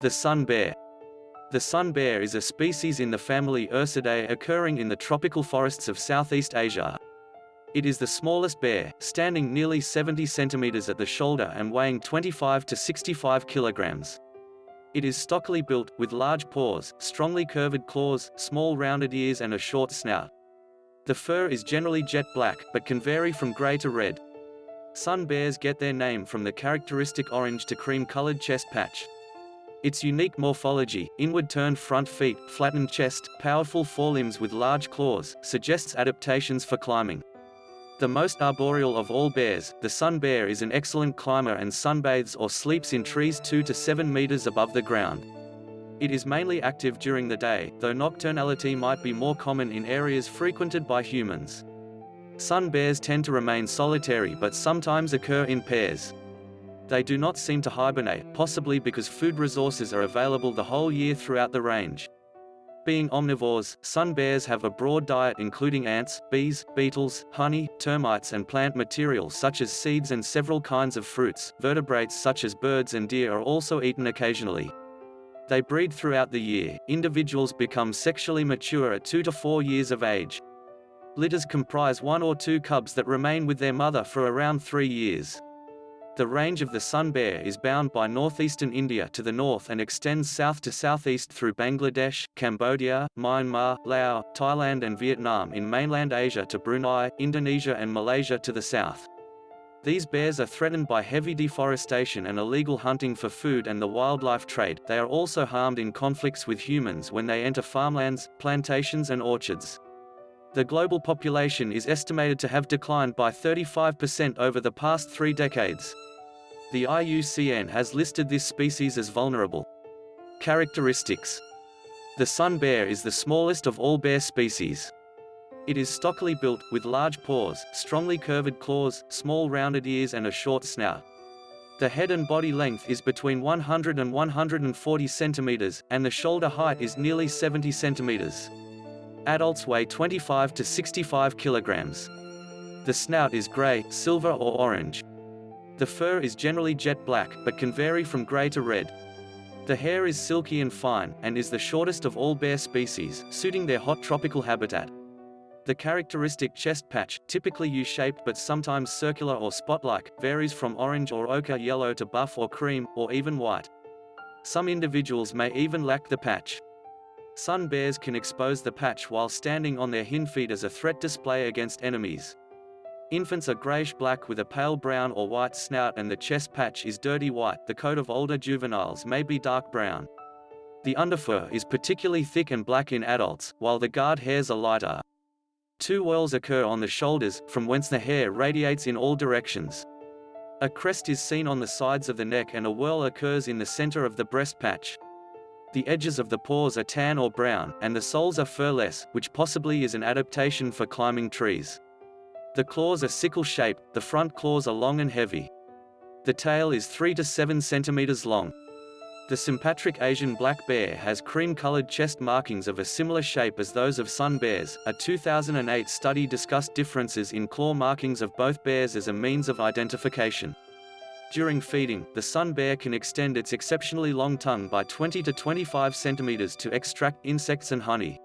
The sun bear. The sun bear is a species in the family Ursidae occurring in the tropical forests of Southeast Asia. It is the smallest bear, standing nearly 70 centimeters at the shoulder and weighing 25 to 65 kilograms. It is stockily built, with large paws, strongly curved claws, small rounded ears and a short snout. The fur is generally jet black, but can vary from gray to red. Sun bears get their name from the characteristic orange to cream-colored chest patch. Its unique morphology, inward-turned front feet, flattened chest, powerful forelimbs with large claws, suggests adaptations for climbing. The most arboreal of all bears, the sun bear is an excellent climber and sunbathes or sleeps in trees 2 to 7 meters above the ground. It is mainly active during the day, though nocturnality might be more common in areas frequented by humans. Sun bears tend to remain solitary but sometimes occur in pairs. They do not seem to hibernate, possibly because food resources are available the whole year throughout the range. Being omnivores, sun bears have a broad diet including ants, bees, beetles, honey, termites and plant material such as seeds and several kinds of fruits. Vertebrates such as birds and deer are also eaten occasionally. They breed throughout the year. Individuals become sexually mature at 2 to 4 years of age. Litters comprise one or two cubs that remain with their mother for around 3 years. The range of the sun bear is bound by northeastern India to the north and extends south to southeast through Bangladesh, Cambodia, Myanmar, Laos, Thailand and Vietnam in mainland Asia to Brunei, Indonesia and Malaysia to the south. These bears are threatened by heavy deforestation and illegal hunting for food and the wildlife trade. They are also harmed in conflicts with humans when they enter farmlands, plantations and orchards. The global population is estimated to have declined by 35% over the past three decades. The IUCN has listed this species as vulnerable. Characteristics The sun bear is the smallest of all bear species. It is stockily built, with large paws, strongly curved claws, small rounded ears and a short snout. The head and body length is between 100 and 140 centimeters, and the shoulder height is nearly 70 centimeters. Adults weigh 25 to 65 kilograms. The snout is gray, silver or orange. The fur is generally jet black, but can vary from gray to red. The hair is silky and fine, and is the shortest of all bear species, suiting their hot tropical habitat. The characteristic chest patch, typically U-shaped but sometimes circular or spot-like, varies from orange or ochre yellow to buff or cream, or even white. Some individuals may even lack the patch. Sun bears can expose the patch while standing on their hind feet as a threat display against enemies. Infants are grayish-black with a pale brown or white snout and the chest patch is dirty white. The coat of older juveniles may be dark brown. The underfur is particularly thick and black in adults, while the guard hairs are lighter. Two whorls occur on the shoulders, from whence the hair radiates in all directions. A crest is seen on the sides of the neck and a whorl occurs in the center of the breast patch. The edges of the paws are tan or brown, and the soles are furless, which possibly is an adaptation for climbing trees. The claws are sickle-shaped, the front claws are long and heavy. The tail is 3 to 7 centimeters long. The sympatric Asian black bear has cream-colored chest markings of a similar shape as those of sun bears. A 2008 study discussed differences in claw markings of both bears as a means of identification. During feeding, the sun bear can extend its exceptionally long tongue by 20 to 25 centimeters to extract insects and honey.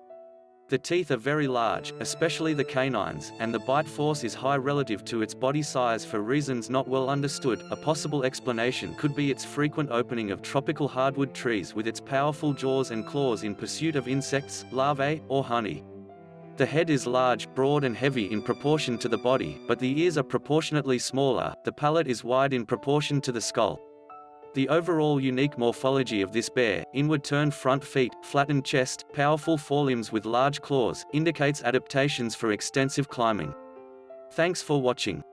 The teeth are very large, especially the canines, and the bite force is high relative to its body size for reasons not well understood. A possible explanation could be its frequent opening of tropical hardwood trees with its powerful jaws and claws in pursuit of insects, larvae, or honey. The head is large, broad and heavy in proportion to the body, but the ears are proportionately smaller, the palate is wide in proportion to the skull. The overall unique morphology of this bear, inward-turned front feet, flattened chest, powerful forelimbs with large claws, indicates adaptations for extensive climbing. Thanks for watching.